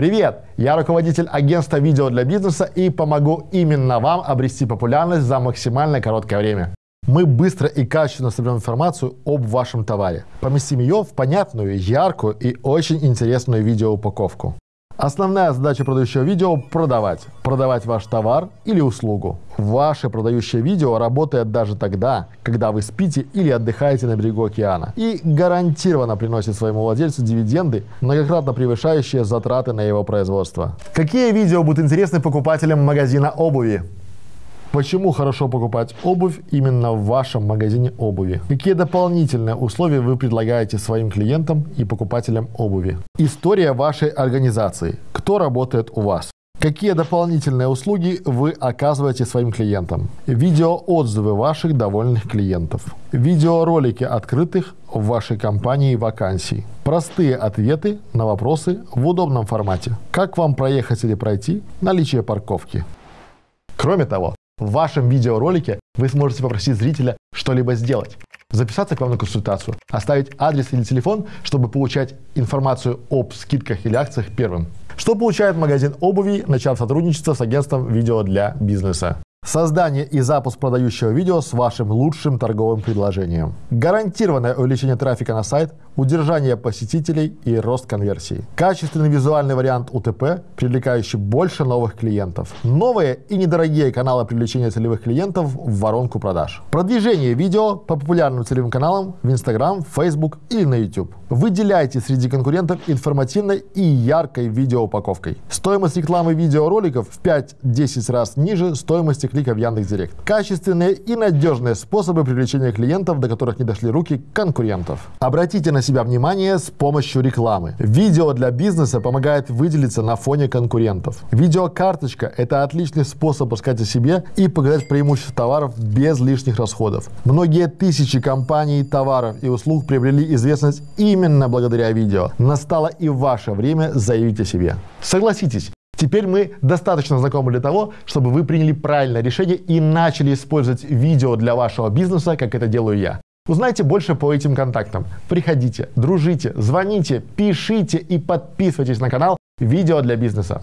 Привет! Я руководитель агентства видео для бизнеса и помогу именно вам обрести популярность за максимально короткое время. Мы быстро и качественно соберем информацию об вашем товаре. Поместим ее в понятную, яркую и очень интересную видеоупаковку. Основная задача продающего видео – продавать. Продавать ваш товар или услугу. Ваше продающее видео работает даже тогда, когда вы спите или отдыхаете на берегу океана. И гарантированно приносит своему владельцу дивиденды, многократно превышающие затраты на его производство. Какие видео будут интересны покупателям магазина обуви? Почему хорошо покупать обувь именно в вашем магазине обуви? Какие дополнительные условия вы предлагаете своим клиентам и покупателям обуви? История вашей организации. Кто работает у вас? Какие дополнительные услуги вы оказываете своим клиентам? Видеоотзывы ваших довольных клиентов. Видеоролики открытых в вашей компании вакансий. Простые ответы на вопросы в удобном формате. Как вам проехать или пройти? Наличие парковки. Кроме того, в вашем видеоролике вы сможете попросить зрителя что-либо сделать. Записаться к вам на консультацию, оставить адрес или телефон, чтобы получать информацию об скидках или акциях первым. Что получает магазин обуви, начав сотрудничество с агентством видео для бизнеса? Создание и запуск продающего видео с вашим лучшим торговым предложением. Гарантированное увеличение трафика на сайт, удержание посетителей и рост конверсии. Качественный визуальный вариант УТП, привлекающий больше новых клиентов. Новые и недорогие каналы привлечения целевых клиентов в воронку продаж. Продвижение видео по популярным целевым каналам в Instagram, Facebook или на YouTube. Выделяйте среди конкурентов информативной и яркой видеоупаковкой. Стоимость рекламы видеороликов в 5-10 раз ниже стоимости клика в Яндекс.Директ. Качественные и надежные способы привлечения клиентов, до которых не дошли руки конкурентов. Обратите на себя внимание с помощью рекламы. Видео для бизнеса помогает выделиться на фоне конкурентов. Видеокарточка – это отличный способ рассказать о себе и показать преимущества товаров без лишних расходов. Многие тысячи компаний, товаров и услуг приобрели известность именно благодаря видео. Настало и ваше время заявить о себе. Согласитесь, Теперь мы достаточно знакомы для того, чтобы вы приняли правильное решение и начали использовать видео для вашего бизнеса, как это делаю я. Узнайте больше по этим контактам. Приходите, дружите, звоните, пишите и подписывайтесь на канал «Видео для бизнеса».